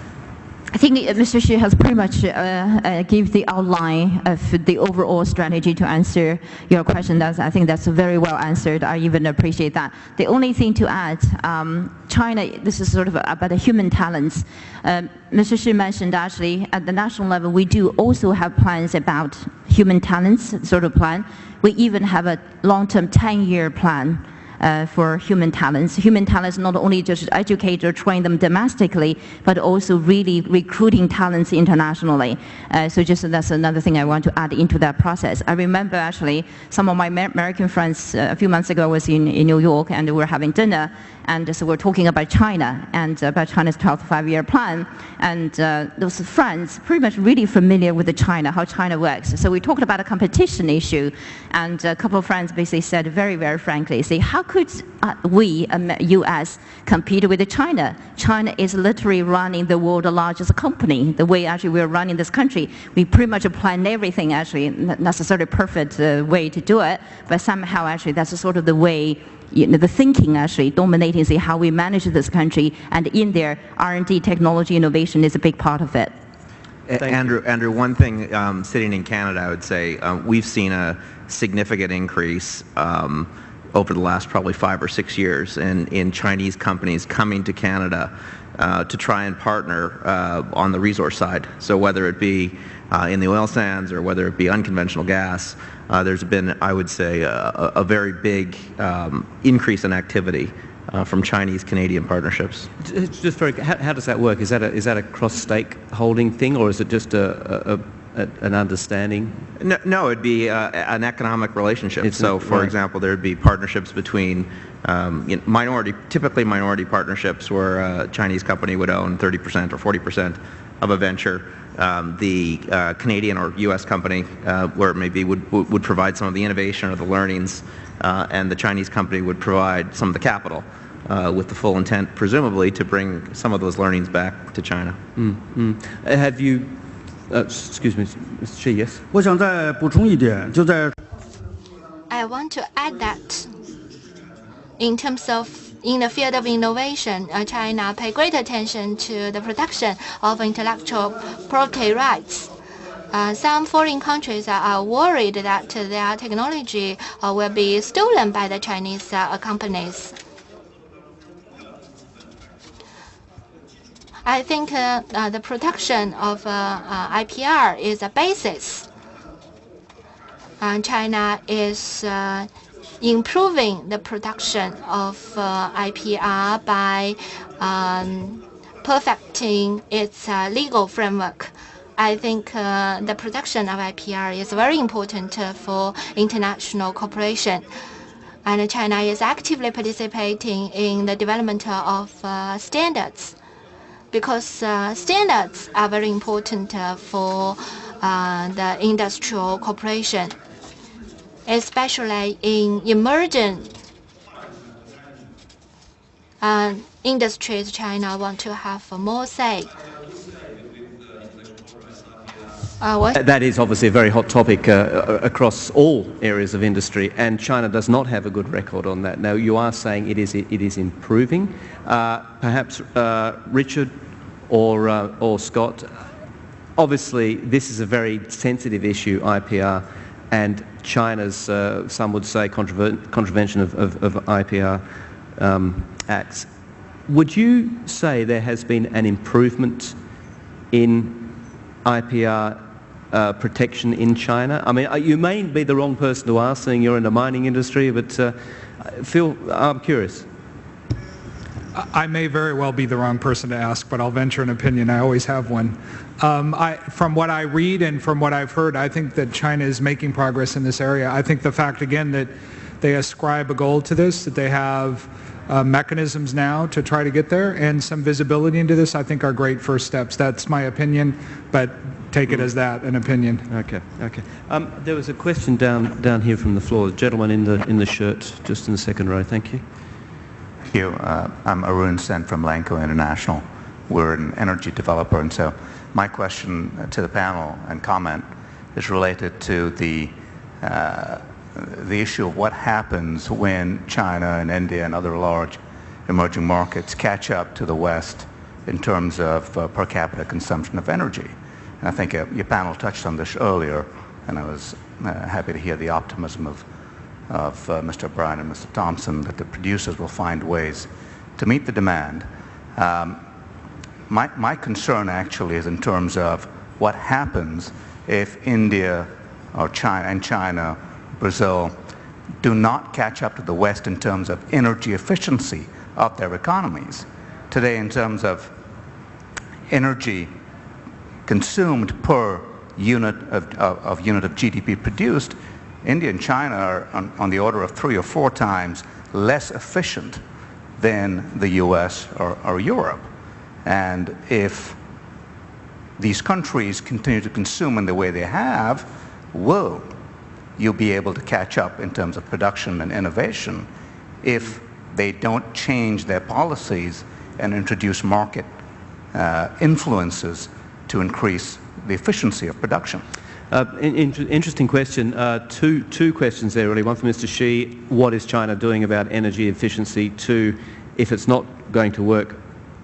S9: I think Mr. Shi has pretty much uh, uh, give the outline of the overall strategy to answer your question. That's, I think that's very well answered. I even appreciate that. The only thing to add, um, China, this is sort of about the human talents. Um, Mr. Shi mentioned actually at the national level, we do also have plans about human talents sort of plan. We even have a long-term 10-year plan uh, for human talents. Human talents not only just educate or train them domestically, but also really recruiting talents internationally. Uh, so just that's another thing I want to add into that process. I remember actually some of my American friends uh, a few months ago was in, in New York and we were having dinner and so we're talking about China and about China's 12th five-year plan. And uh, those friends pretty much really familiar with the China, how China works. So we talked about a competition issue, and a couple of friends basically said very, very frankly, say, how could uh, we, um, U.S., compete with China? China is literally running the world's largest company. The way actually we're running this country, we pretty much plan everything actually, not necessarily perfect uh, way to do it, but somehow actually that's sort of the way you know, the thinking actually dominating see how we manage this country and in there R&D technology innovation is a big part of it.
S4: Andrew, Andrew, one thing um, sitting in Canada, I would say um, we've seen a significant increase um, over the last probably five or six years in, in Chinese companies coming to Canada uh, to try and partner uh, on the resource side. So whether it be uh, in the oil sands or whether it be unconventional gas, uh, there's been, I would say, a, a very big um, increase in activity uh, from Chinese-Canadian partnerships.
S2: Just very, how, how, does that work? Is that a, is that a cross-stake holding thing, or is it just a, a an understanding?
S4: No, no it'd be uh, an economic relationship. It's so, for right. example, there'd be partnerships between um, you know, minority, typically minority partnerships where a Chinese company would own 30% or 40% of a venture um, the uh, Canadian or U.S. company, uh, where maybe would would provide some of the innovation or the learnings, uh, and the Chinese company would provide some of the capital, uh, with the full intent, presumably, to bring some of those learnings back to China.
S2: Mm -hmm. Have you? Uh, excuse me, Mr. Shi. Yes.
S7: I want to add that in terms of in the field of innovation, uh, China pay great attention to the protection of intellectual property rights. Uh, some foreign countries are worried that their technology uh, will be stolen by the Chinese uh, companies. I think uh, uh, the protection of IPR is a basis. China is improving the production of uh, IPR by um, perfecting its uh, legal framework. I think uh, the production of IPR is very important uh, for international cooperation. And China is actively participating in the development of uh, standards because uh, standards are very important for the industrial cooperation especially in emerging uh, industries, China want to have more say.
S2: Uh, that is obviously a very hot topic uh, across all areas of industry, and China does not have a good record on that. Now, you are saying it is it is improving. Uh, perhaps uh, Richard or uh, or Scott. Obviously, this is a very sensitive issue, IPR and China's, uh, some would say, contravention of, of, of IPR um, acts. would you say there has been an improvement in IPR uh, protection in China? I mean, uh, you may be the wrong person to ask, seeing you're in the mining industry, but uh, Phil, I'm curious.
S3: I may very well be the wrong person to ask, but I'll venture an opinion. I always have one. Um, I, from what I read and from what I've heard, I think that China is making progress in this area. I think the fact, again, that they ascribe a goal to this, that they have uh, mechanisms now to try to get there, and some visibility into this, I think are great first steps. That's my opinion, but take it as that, an opinion.
S2: Okay, okay. Um, there was a question down down here from the floor. The gentleman in the in the shirt, just in the second row. Thank you.
S11: Thank you. Uh, I'm Arun Sen from Lanco International. We're an energy developer, and so my question to the panel and comment is related to the uh, the issue of what happens when China and India and other large emerging markets catch up to the West in terms of uh, per capita consumption of energy. I think uh, your panel touched on this earlier, and I was uh, happy to hear the optimism of, of uh, Mr. O'Brien and Mr. Thompson that the producers will find ways to meet the demand. Um, my, my concern actually is in terms of what happens if India or China and China, Brazil, do not catch up to the West in terms of energy efficiency of their economies. Today, in terms of energy consumed per unit of, of, of, unit of GDP produced, India and China are on, on, the order of three or four times less efficient than the US or, or Europe. And if these countries continue to consume in the way they have, will you'll be able to catch up in terms of production and innovation if they don't change their policies and introduce market uh, influences to increase the efficiency of production?
S2: Uh, in, in, interesting question. Uh, two, two questions there, really. One for Mr. Shi. What is China doing about energy efficiency? Two, if it's not going to work,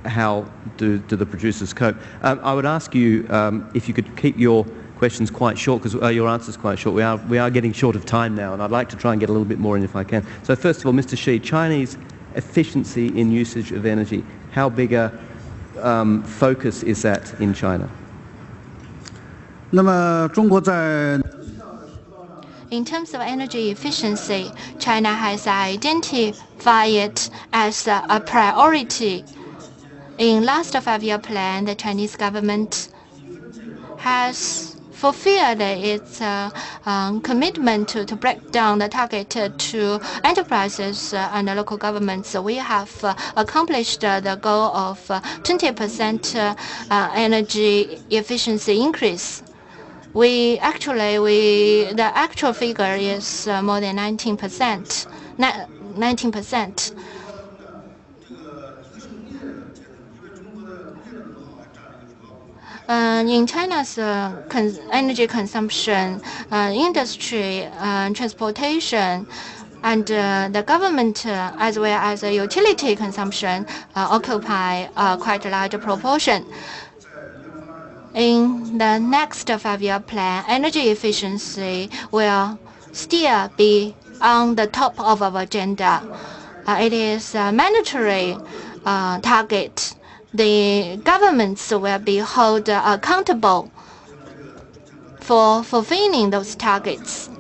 S2: how do, do the producers cope? Um, I would ask you um, if you could keep your questions quite short, because uh, your answers quite short. We are, we are getting short of time now, and I'd like to try and get a little bit more in if I can. So first of all, Mr. Shi, Chinese efficiency in usage of energy, how big a um, focus is that in China?
S7: In terms of energy efficiency, China has identified it as a priority. In last five-year plan, the Chinese government has fulfilled its uh, um, commitment to, to break down the target to enterprises uh, and local governments. We have uh, accomplished the goal of 20% uh, uh, energy efficiency increase we actually, we the actual figure is uh, more than 19%. 19%. Uh, in China's uh, cons energy consumption, uh, industry, uh, transportation, and uh, the government, uh, as well as the utility consumption, occupy quite a large proportion. In the next five-year plan, energy efficiency will still be on the top of our agenda. Uh, it is a mandatory uh, target. The governments will be held accountable for fulfilling those targets.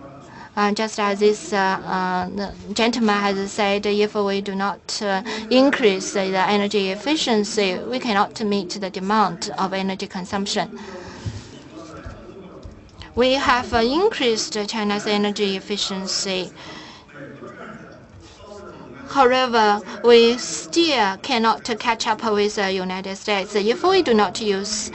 S7: Uh, just as this uh, uh, gentleman has said, if we do not increase the energy efficiency, we cannot meet the demand of energy consumption. We have increased China's energy efficiency. However, we still cannot catch up with the United States. If we do not use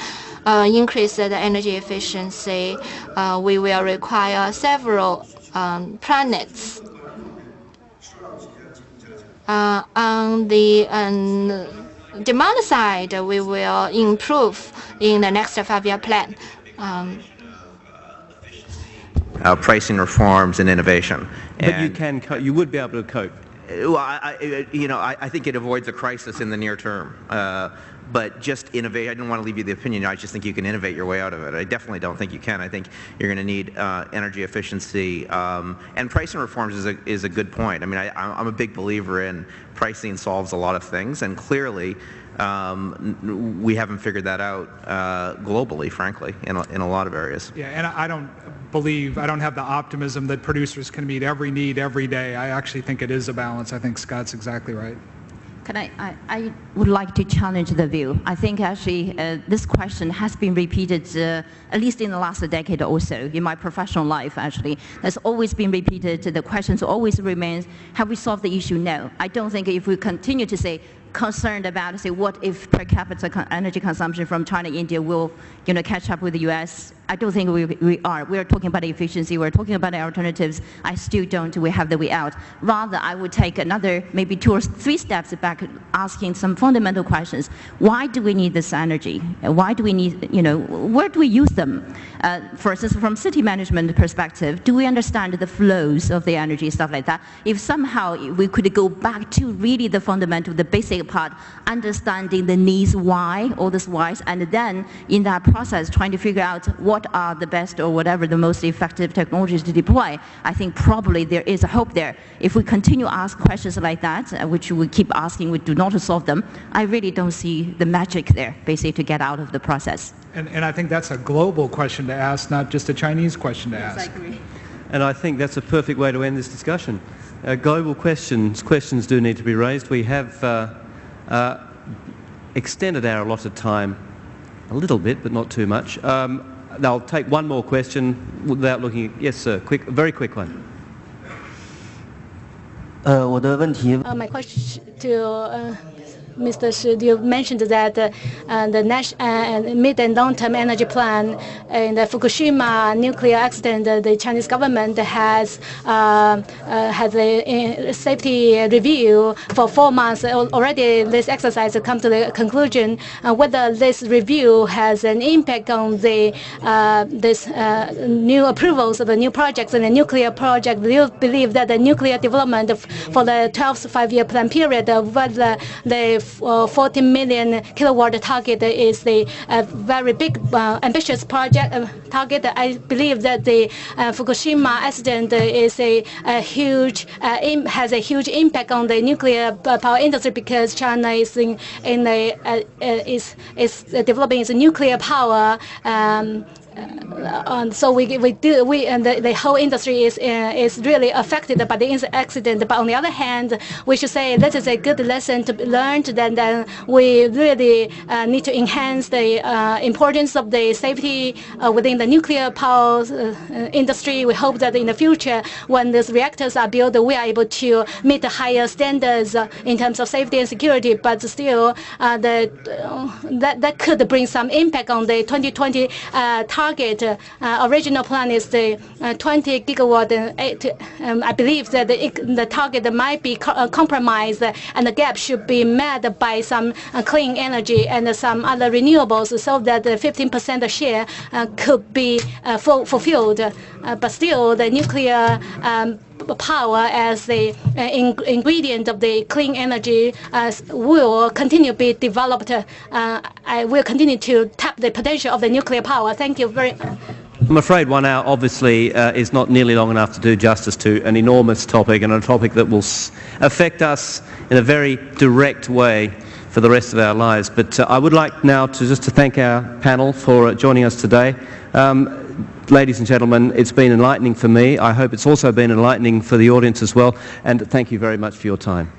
S7: uh, increase the energy efficiency, uh, we will require several um, planets. Uh, on the um, demand side, we will improve in the next five-year plan. Um,
S4: uh, pricing reforms and innovation.
S2: But and you can, you would be able to cope.
S4: Well, I, I, you know, I, I, think it avoids a crisis in the near term. Uh, but just innovate. I didn't want to leave you the opinion. I just think you can innovate your way out of it. I definitely don't think you can. I think you're going to need uh, energy efficiency um, and pricing reforms is a is a good point. I mean, I, I'm a big believer in pricing solves a lot of things, and clearly. Um, we haven't figured that out uh, globally, frankly, in a, in a lot of areas.
S3: Yeah, and I don't believe, I don't have the optimism that producers can meet every need every day. I actually think it is a balance. I think Scott's exactly right.
S9: Can I, I, I, would like to challenge the view. I think actually uh, this question has been repeated uh, at least in the last decade or so in my professional life actually. That's always been repeated. The question always remains, have we solved the issue? No. I don't think if we continue to say concerned about say what if per capita energy consumption from China, India will you know catch up with the U.S. I don't think we, we are. We are talking about efficiency. We're talking about alternatives. I still don't. We have the way out. Rather, I would take another maybe two or three steps back, asking some fundamental questions. Why do we need this energy? Why do we need you know where do we use them? Uh, for instance, from city management perspective, do we understand the flows of the energy stuff like that? If somehow we could go back to really the fundamental, the basic part, understanding the needs why, all this whys, and then in that process trying to figure out what are the best or whatever the most effective technologies to deploy, I think probably there is a hope there. If we continue to ask questions like that, uh, which we keep asking, we do not solve them, I really don't see the magic there, basically, to get out of the process.
S3: And, and I think that's a global question to ask, not just a Chinese question to
S9: yes,
S3: ask.
S9: I agree.
S2: And I think that's a perfect way to end this discussion. Uh, global questions, questions do need to be raised. We have uh, uh, extended our allotted time a little bit, but not too much. Um, I'll take one more question without looking. Yes, sir. Quick, very quick one.
S12: Uh,
S8: my question to uh, Mr. Shi, you mentioned that uh, the uh, mid and long-term energy plan in the Fukushima nuclear accident, the Chinese government has uh, had a safety review for four months. Already, this exercise come to the conclusion whether this review has an impact on the this new approvals of the new projects and the nuclear project. Do you believe that the nuclear development for the 12th five-year plan period, whether the uh, 40 million kilowatt target is a, a very big, uh, ambitious project uh, target. I believe that the uh, Fukushima accident is a, a huge uh, has a huge impact on the nuclear power industry because China is in, in a, is is developing its nuclear power. Um, uh, so we we do we and the, the whole industry is uh, is really affected by the accident. But on the other hand, we should say this is a good lesson to be learned. Then then we really uh, need to enhance the uh, importance of the safety uh, within the nuclear power uh, industry. We hope that in the future, when these reactors are built, we are able to meet the higher standards in terms of safety and security. But still, the that that could bring some impact on the 2020 target target, uh, original plan is the uh, 20 gigawatt. Eight, um, I believe that the, the target might be co uh, compromised and the gap should be met by some clean energy and some other renewables so that the 15% share could be fulfilled. but still, the nuclear um, power as the uh, in ingredient of the clean energy uh, will continue to be developed. Uh, I will continue to tap the potential of the nuclear power. Thank you very much.
S2: I'm afraid one hour obviously uh, is not nearly long enough to do justice to an enormous topic and a topic that will affect us in a very direct way for the rest of our lives. But uh, I would like now to just to thank our panel for uh, joining us today. Um, ladies and gentlemen, it's been enlightening for me. I hope it's also been enlightening for the audience as well. And thank you very much for your time.